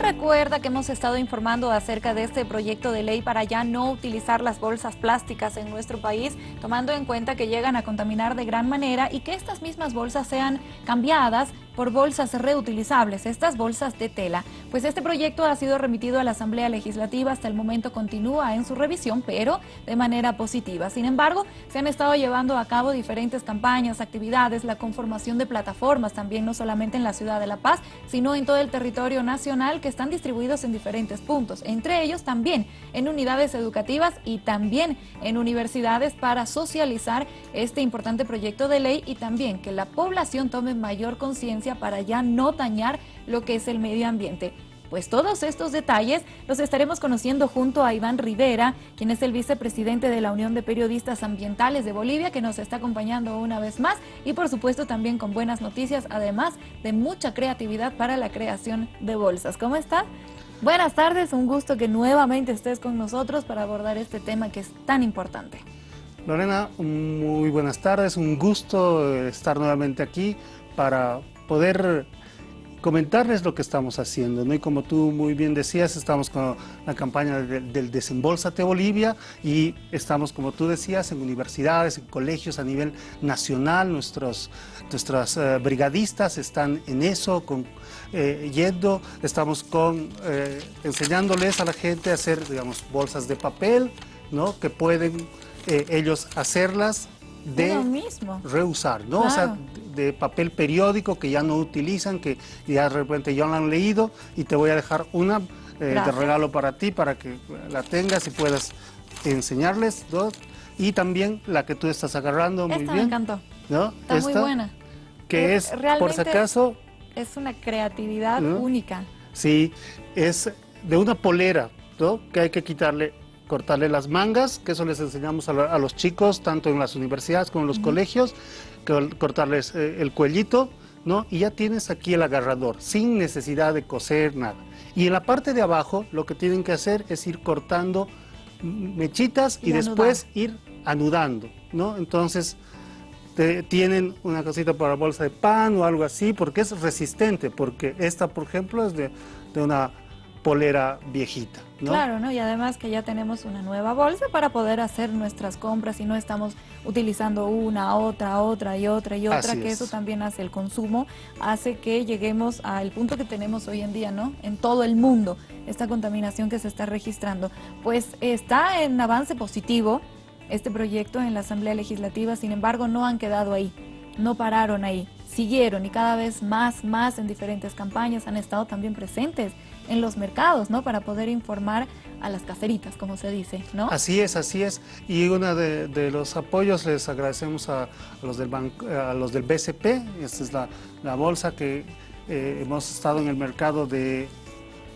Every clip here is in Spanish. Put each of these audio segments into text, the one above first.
recuerda que hemos estado informando acerca de este proyecto de ley para ya no utilizar las bolsas plásticas en nuestro país, tomando en cuenta que llegan a contaminar de gran manera y que estas mismas bolsas sean cambiadas por bolsas reutilizables, estas bolsas de tela. Pues este proyecto ha sido remitido a la Asamblea Legislativa, hasta el momento continúa en su revisión, pero de manera positiva. Sin embargo, se han estado llevando a cabo diferentes campañas, actividades, la conformación de plataformas también, no solamente en la ciudad de La Paz, sino en todo el territorio nacional que están distribuidos en diferentes puntos, entre ellos también en unidades educativas y también en universidades para socializar este importante proyecto de ley y también que la población tome mayor conciencia para ya no dañar lo que es el medio ambiente. Pues todos estos detalles los estaremos conociendo junto a Iván Rivera, quien es el vicepresidente de la Unión de Periodistas Ambientales de Bolivia, que nos está acompañando una vez más y por supuesto también con buenas noticias, además de mucha creatividad para la creación de bolsas. ¿Cómo está? Buenas tardes, un gusto que nuevamente estés con nosotros para abordar este tema que es tan importante. Lorena, muy buenas tardes, un gusto estar nuevamente aquí para poder comentarles lo que estamos haciendo, ¿no? Y como tú muy bien decías, estamos con la campaña del, Desembolsate Bolivia y estamos, como tú decías, en universidades, en colegios a nivel nacional, nuestros, nuestras eh, brigadistas están en eso, con, eh, yendo, estamos con, eh, enseñándoles a la gente a hacer, digamos, bolsas de papel, ¿no? Que pueden ellos hacerlas de mismo. reusar, ¿no? O sea, de papel periódico que ya no utilizan, que ya de repente ya lo han leído y te voy a dejar una eh, de regalo para ti, para que la tengas y puedas enseñarles dos. Y también la que tú estás agarrando, muy bien. me encantó. ¿no? Está muy buena. Que es, por si acaso... Es una creatividad única. Sí, es de una polera, ¿no? Que hay que quitarle cortarle las mangas, que eso les enseñamos a, los chicos, tanto en las universidades como en los colegios, cortarles eh, el cuellito, ¿no? Y ya tienes aquí el agarrador, sin necesidad de coser nada. Y en la parte de abajo, lo que tienen que hacer es ir cortando mechitas y, después ir anudando, ¿no? Entonces, tienen una cosita para bolsa de pan o algo así, porque es resistente, porque esta, por ejemplo, es de, de una polera viejita. ¿no? Claro, ¿no? Y además que ya tenemos una nueva bolsa para poder hacer nuestras compras y no estamos utilizando una, otra, otra y otra y otra, que eso también hace el consumo, hace que lleguemos al punto que tenemos hoy en día, ¿no? En todo el mundo, esta contaminación que se está registrando. Pues está en avance positivo este proyecto en la Asamblea Legislativa, sin embargo no han quedado ahí, no pararon ahí, siguieron y cada vez más, más en diferentes campañas han estado también presentes en los mercados, ¿no? Para poder informar a las caseritas, como se dice, ¿no? Así es, así es. Y uno de, los apoyos les agradecemos a, los, del a los del BCP, esta es la, bolsa que eh, hemos estado en el mercado de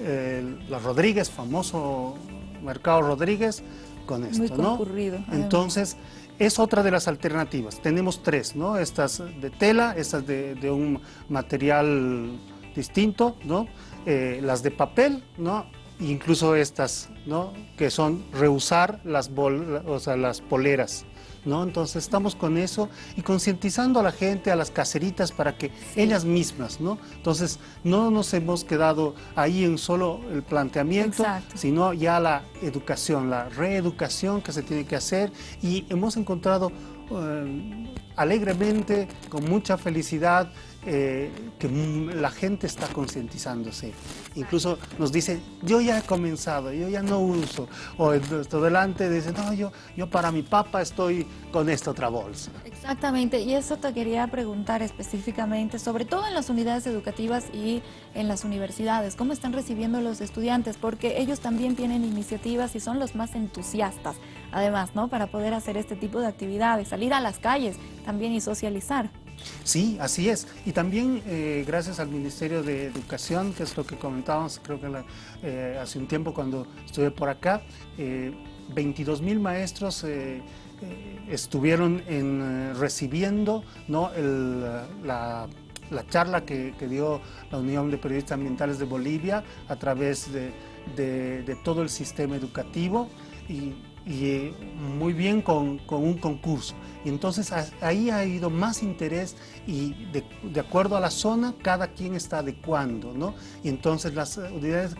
eh, la Rodríguez, famoso mercado Rodríguez, con esto, Muy concurrido, ¿no? Entonces, es otra de las alternativas. Tenemos tres, ¿no? Estas de tela, estas de, de un material distinto, ¿no? Eh, las de papel, ¿no? incluso estas, ¿no? que son reusar las, o sea, las poleras. ¿no? Entonces estamos con eso y concientizando a la gente, a las caseritas, para que ellas mismas, ¿no? Entonces no nos hemos quedado ahí en solo el planteamiento, sino ya la educación, la reeducación que se tiene que hacer y hemos encontrado eh, alegremente, con mucha felicidad, eh, que la gente está concientizándose. Incluso nos dice, yo ya he comenzado, yo ya no uso. O nuestro delante dice, no, yo, yo para mi papá estoy con esta otra bolsa. Exactamente, y eso te quería preguntar específicamente, sobre todo en las unidades educativas y en las universidades, ¿cómo están recibiendo los estudiantes? Porque ellos también tienen iniciativas y son los más entusiastas, además, ¿no? Para poder hacer este tipo de actividades, salir a las calles también y socializar. Sí, así es. Y también eh, gracias al Ministerio de Educación, que es lo que comentábamos, creo que eh, hace un tiempo cuando estuve por acá, 22 eh, mil maestros estuvieron recibiendo ¿no? la, charla que, dio la Unión de Periodistas Ambientales de Bolivia a través de, todo el sistema educativo y eh, muy bien con, con, un concurso. Entonces ahí ha habido más interés y de, de, acuerdo a la zona cada quien está adecuando, ¿no? Y entonces las unidades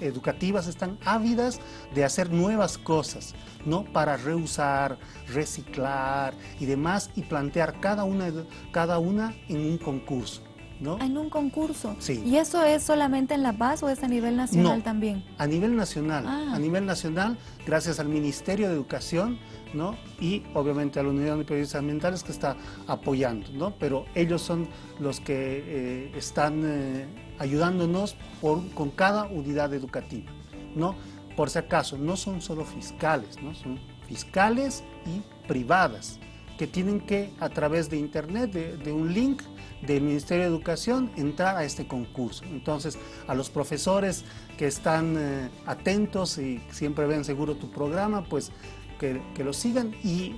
educativas están ávidas de hacer nuevas cosas, ¿no? Para reusar, reciclar y demás y plantear cada una, cada una en un concurso. En un concurso. Sí. ¿Y eso es solamente en La Paz o es a nivel nacional también? A nivel nacional. Ah. A nivel nacional, gracias al Ministerio de Educación, ¿no? Y obviamente a la Unidad de Periodistas Ambientales que está apoyando, ¿no? Pero ellos son los que eh, están eh, ayudándonos con cada unidad educativa, ¿no? Por si acaso, no son solo fiscales, ¿no? Son fiscales y privadas que tienen que, a través de internet, de un link, del Ministerio de Educación entrar a este concurso. Entonces, a los profesores que están eh, atentos y siempre ven seguro tu programa, pues que, lo sigan y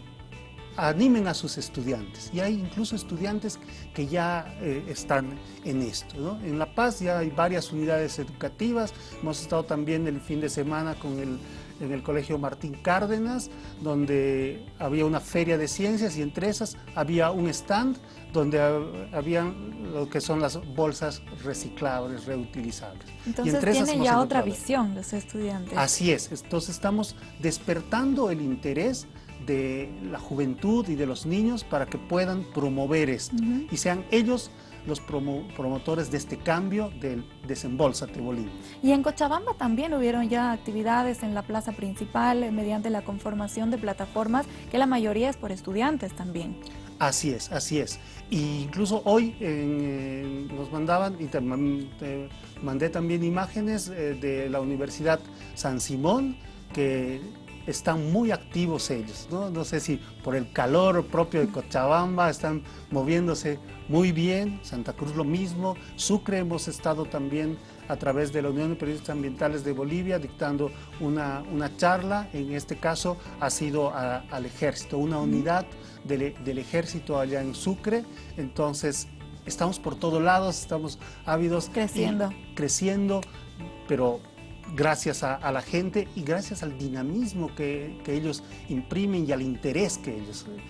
animen a sus estudiantes. Y hay incluso estudiantes que ya eh, están en esto. En La Paz ya hay varias unidades educativas. Hemos estado también el fin de semana con el en el Colegio Martín Cárdenas, donde había una feria de ciencias y entre esas había un stand donde había lo que son las bolsas reciclables, reutilizables. Entonces tienen ya otra visión los estudiantes. Así es, entonces estamos despertando el interés de la juventud y de los niños para que puedan promover esto y sean ellos los promotores de este cambio del Desembolsate Bolivia. Y en Cochabamba también hubieron ya actividades en la plaza principal eh, mediante la conformación de plataformas que la mayoría es por estudiantes también. Así es, así es. Y incluso hoy eh, nos mandaban, y te, mandé también imágenes eh, de la Universidad San Simón, que están muy activos ellos, ¿no? No sé si por el calor propio de Cochabamba están moviéndose muy bien, Santa Cruz lo mismo, Sucre hemos estado también a través de la Unión de Periodistas Ambientales de Bolivia dictando una, una charla, en este caso ha sido al ejército, una unidad del, del ejército allá en Sucre, entonces estamos por todos lados, estamos ávidos. Creciendo. creciendo, pero gracias a, la gente y gracias al dinamismo que, ellos imprimen y al interés que ellos, que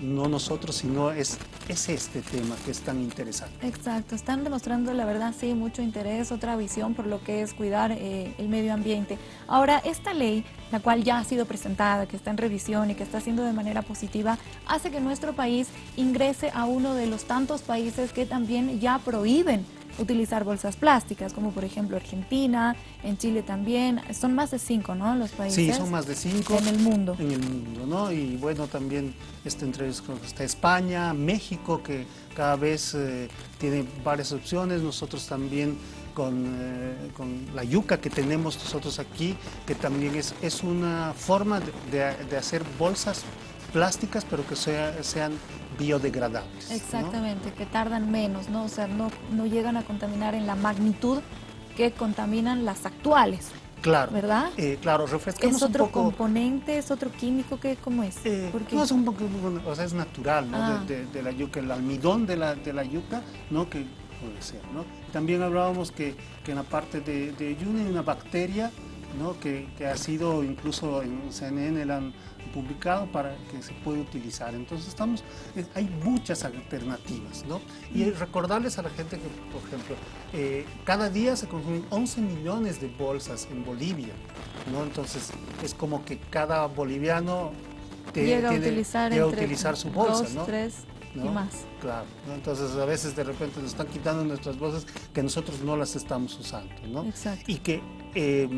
no nosotros, sino es, es este tema que es tan interesante. Exacto, están demostrando la verdad, sí, mucho interés, otra visión por lo que es cuidar eh, el medio ambiente. Ahora, esta ley, la cual ya ha sido presentada, que está en revisión y que está haciendo de manera positiva, hace que nuestro país ingrese a uno de los tantos países que también ya prohíben utilizar bolsas plásticas, como por ejemplo Argentina, en Chile también. Son más de cinco, ¿no? Los países. Sí, son más de cinco. En el mundo. En el mundo, ¿no? Y bueno, también este, entre está España, México, que cada vez eh, tiene varias opciones. Nosotros también con, eh, con, la yuca que tenemos nosotros aquí, que también es, es una forma de, de hacer bolsas plásticas, pero que sean biodegradables. Exactamente, que tardan menos, ¿no? O sea, no, no llegan a contaminar en la magnitud que contaminan las actuales. Claro. ¿Verdad? Eh, claro, refrescamos ¿Es otro un poco... componente, es otro químico? ¿qué, ¿Cómo es? Eh, no, es un poco, o sea, es natural, ¿no? Ah. De, la yuca, el almidón de la, de la yuca, ¿no? Que puede ser, ¿no? También hablábamos que, que en la parte de, de yuna hay una bacteria, ¿no? Que, que, ha sido incluso en CNN la han publicado para que se pueda utilizar. Entonces estamos, hay muchas alternativas, ¿no? Y recordarles a la gente que, por ejemplo, eh, cada día se consumen 11 millones de bolsas en Bolivia, ¿no? Entonces es como que cada boliviano llega, a utilizar, a utilizar su bolsa, dos, tres y más. Claro, entonces a veces de repente nos están quitando nuestras bolsas que nosotros no las estamos usando, ¿no? Exacto. Y que eh,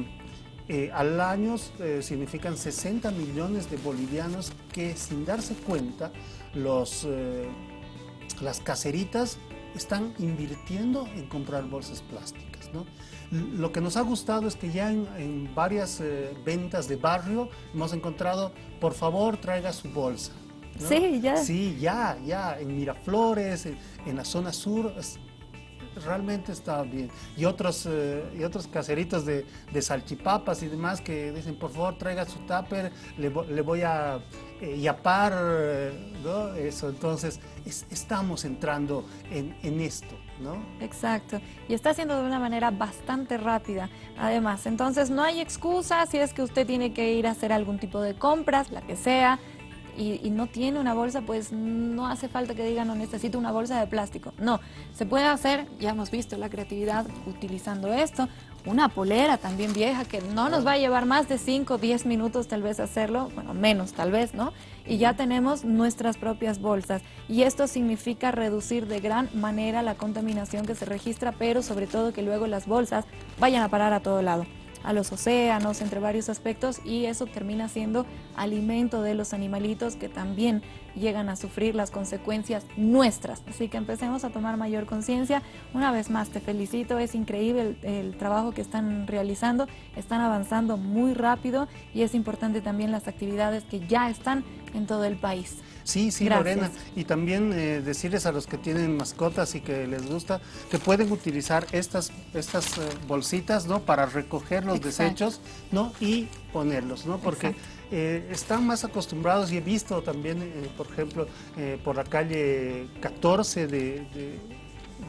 eh, al año eh, significan 60 millones de bolivianos que sin darse cuenta los, eh, las caseritas están invirtiendo en comprar bolsas plásticas. ¿no? Lo que nos ha gustado es que ya en, varias ventas de barrio hemos encontrado, por favor traiga su bolsa. Sí, ya. Sí, ya, ya, en Miraflores, en, en la zona sur, realmente está bien. Y otros, eh, y otros caseritos de, salchipapas y demás que dicen, por favor, traiga su tupper, le, le voy a eh, yapar. Eso, entonces estamos entrando en, en, esto, ¿no? Exacto, y está haciendo de una manera bastante rápida, además. Entonces no hay excusa si es que usted tiene que ir a hacer algún tipo de compras, la que sea, y, no tiene una bolsa, pues no hace falta que diga no necesito una bolsa de plástico. No, se puede hacer, ya hemos visto la creatividad utilizando esto, una polera también vieja que no nos va a llevar más de 5 o 10 minutos tal vez hacerlo, bueno, menos tal vez, ¿no? Y ya tenemos nuestras propias bolsas. Y esto significa reducir de gran manera la contaminación que se registra, pero sobre todo que luego las bolsas vayan a parar a todo lado a los océanos, entre varios aspectos, y eso termina siendo alimento de los animalitos que también llegan a sufrir las consecuencias nuestras. Así que empecemos a tomar mayor conciencia. Una vez más te felicito, es increíble el, trabajo que están realizando, están avanzando muy rápido y es importante también las actividades que ya están en todo el país. Sí, sí, Lorena. Y también eh, decirles a los que tienen mascotas y que les gusta que pueden utilizar estas, estas eh, bolsitas, ¿no? Para recoger los desechos, ¿no? Y ponerlos, ¿no? Porque eh, están más acostumbrados y he visto también, por ejemplo, por la calle 14 de,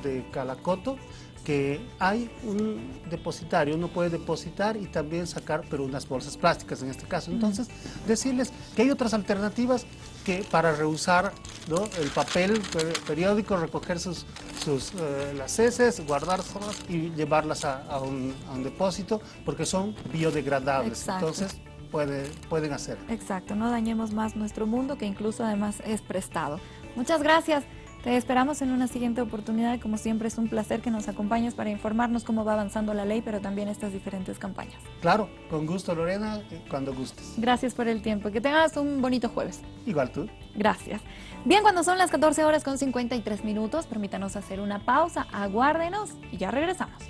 de Calacoto, que hay un depositario, uno puede depositar y también sacar, pero unas bolsas plásticas en este caso. Entonces, decirles que hay otras alternativas que para reusar el papel periódico, recoger sus, sus eh, las heces, guardárselas y llevarlas a, un, depósito, porque son biodegradables. Entonces, puede, pueden hacer. Exacto, no dañemos más nuestro mundo, que incluso además es prestado. Muchas gracias. Te esperamos en una siguiente oportunidad. Como siempre, es un placer que nos acompañes para informarnos cómo va avanzando la ley, pero también estas diferentes campañas. Claro, con gusto, Lorena, cuando gustes. Gracias por el tiempo. Que tengas un bonito jueves. Igual tú. Gracias. Bien, cuando son las 14 horas con 53 minutos, permítanos hacer una pausa, aguárdenos y ya regresamos.